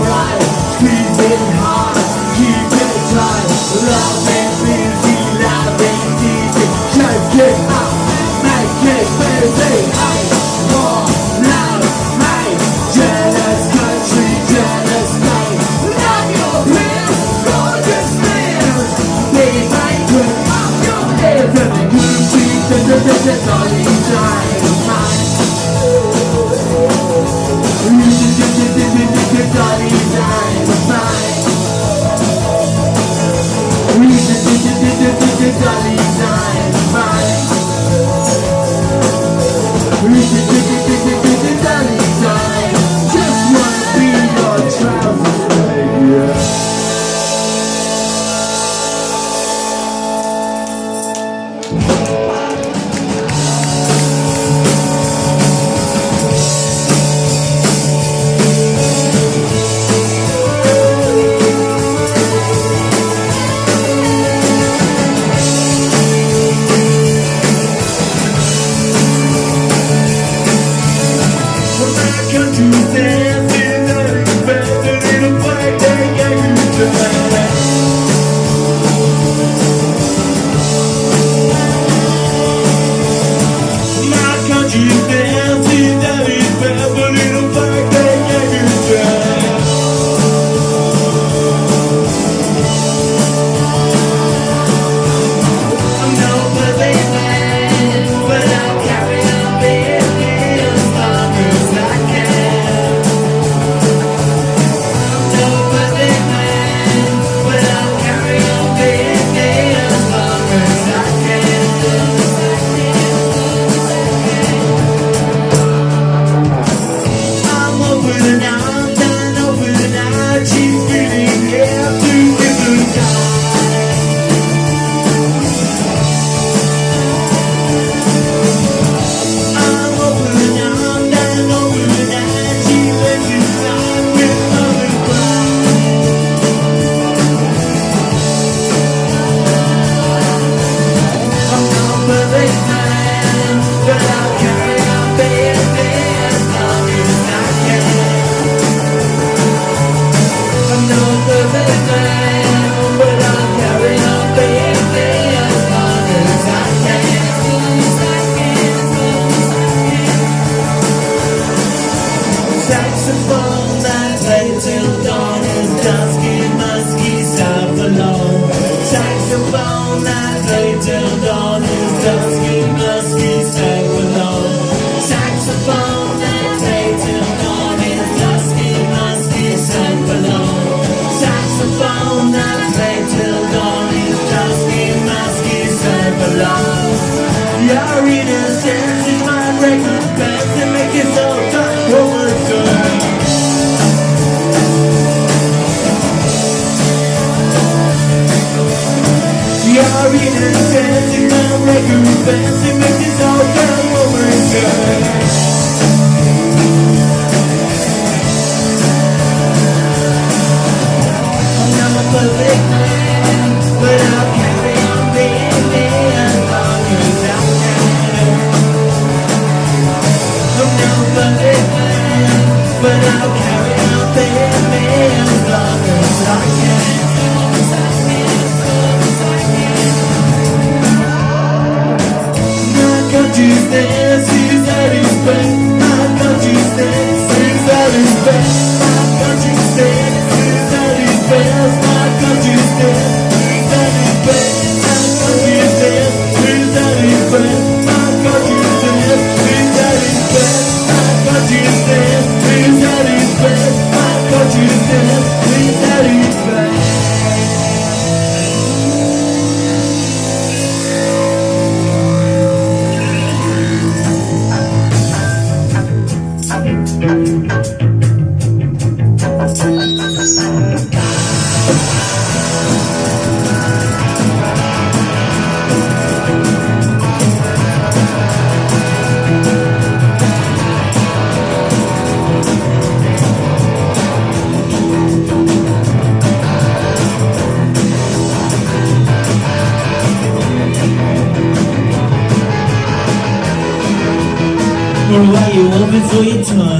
alright Keep it high, keep it tight. Love and busy, loud and deep Check it out, make it busy. I love, mate Jealous country, jealous mate Love your pants, gorgeous man They might put up your hands And the Gucci, da da da da da Cause you said こい。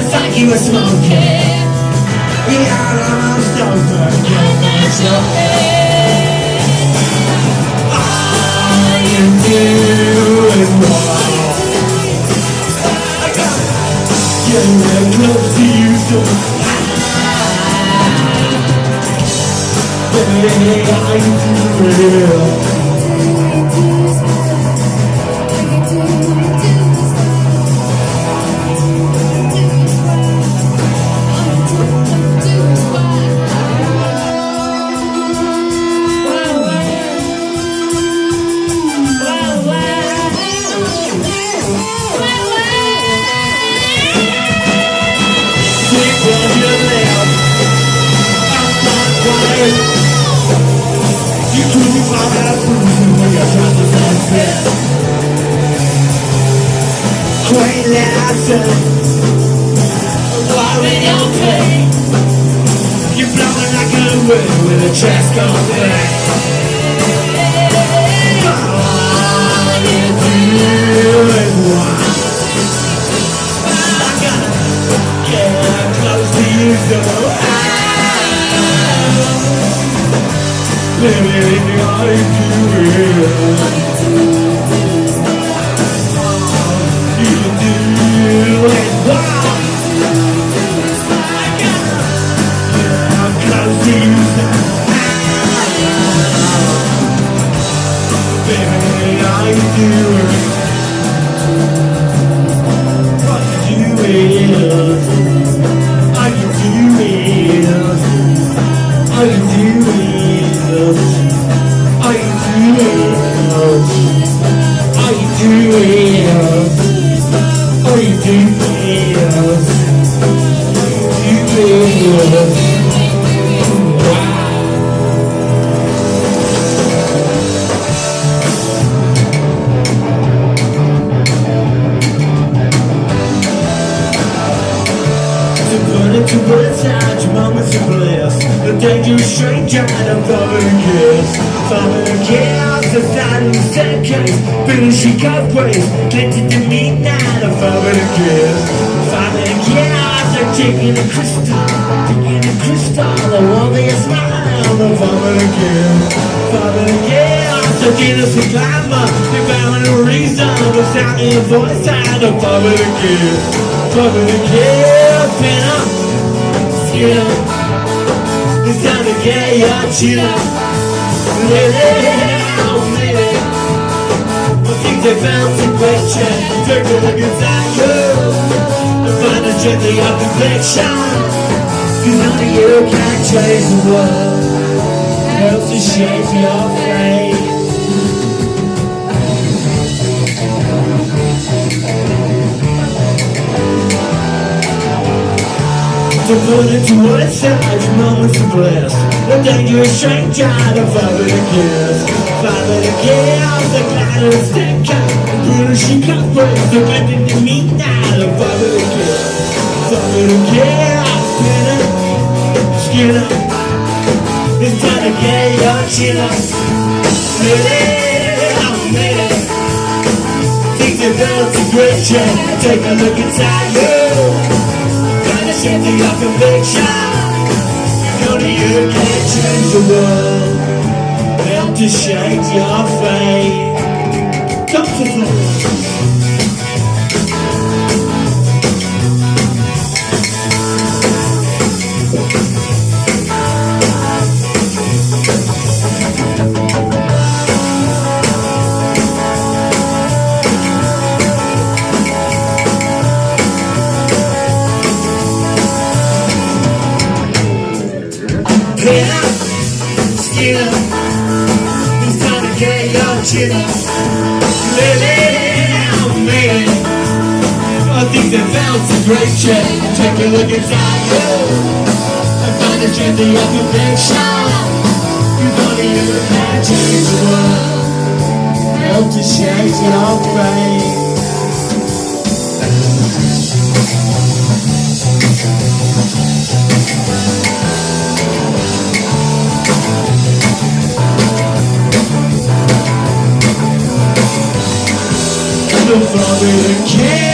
like you were smoking We out on our sofa All you do is walk Getting close to you so Baby, I'm real Ways Connected to me now, a foreign kiss Following chaos, like taking a crystal Taking a crystal, the one that you smile The foreign kiss. Following chaos, the Jesus and glamour They found a reason, the sound voice And a foreign kiss Foreign kiss, pin up Skin up It's time to get your oh lady I think they found some question. Take a look inside you And find the strength of conviction Cause only you can change the world. Help to shape your fate To put into words such moments of bliss The dangerous the father to kiss Father to kiss, the cloud of Brutal she cut first, the weapon to meet now The father to kiss Father to kiss, skinner, skinner It's time to get your chin up Lady, oh lady Think the belt's a great check Take a look inside you Gotta your conviction. Only you can change the world Help to shape your fate. Come to the man I think they found some great check Take a look inside you. And find the strength of your conviction Cause only you change the world Help to change your fate father king.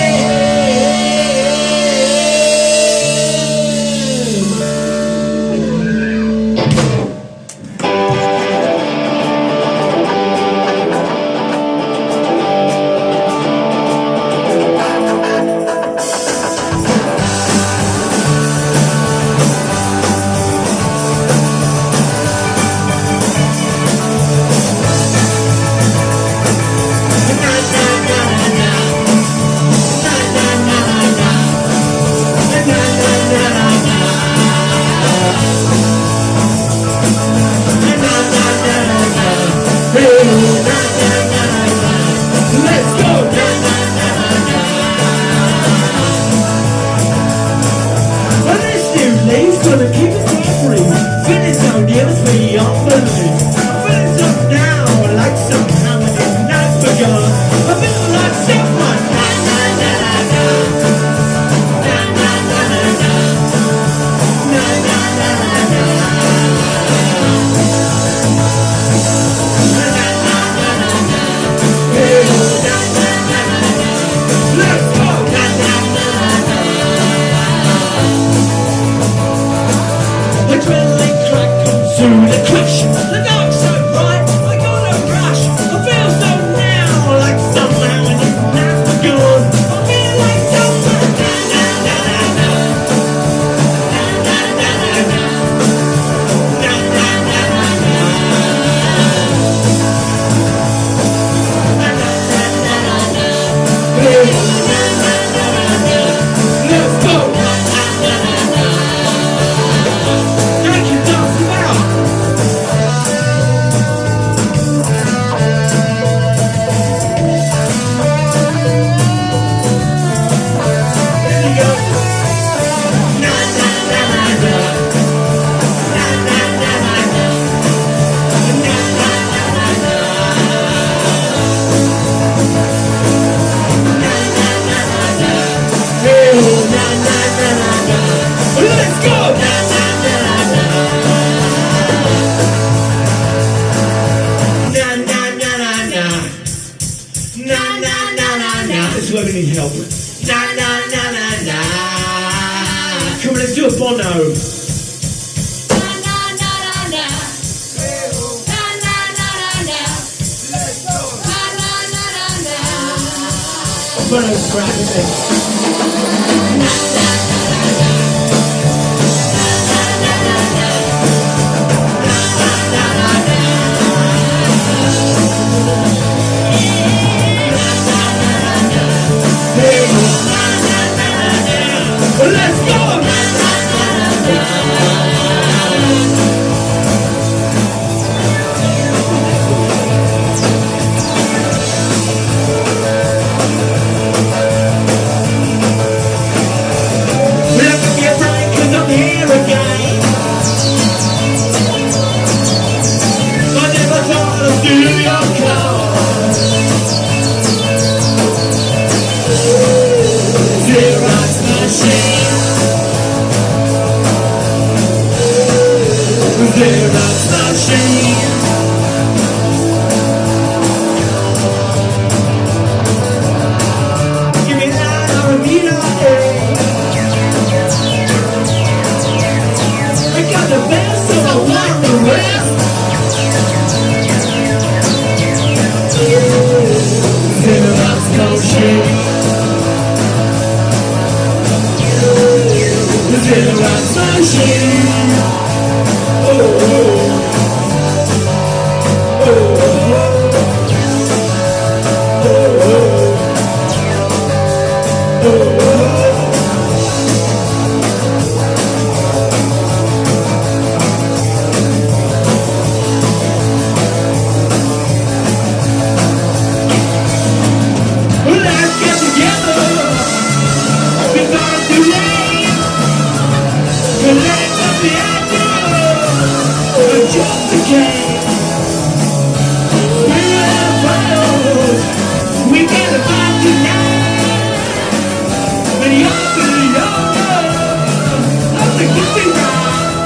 the guilty ride.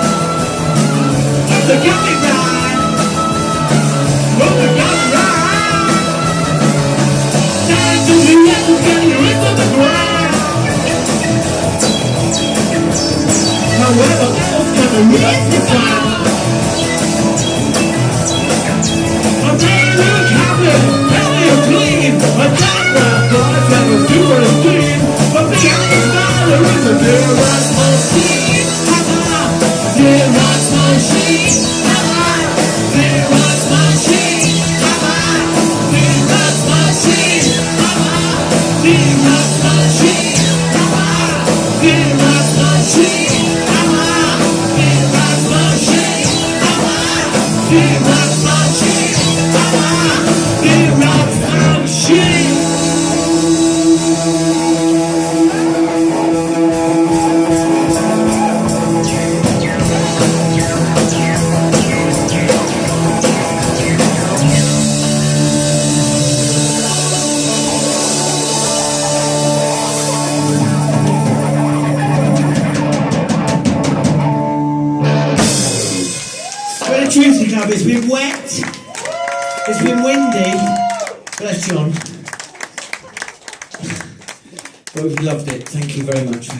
I'm the guilty ride. From the guilty ride. Down to get you into the ground. However else can I reach the ground? Thank you very much.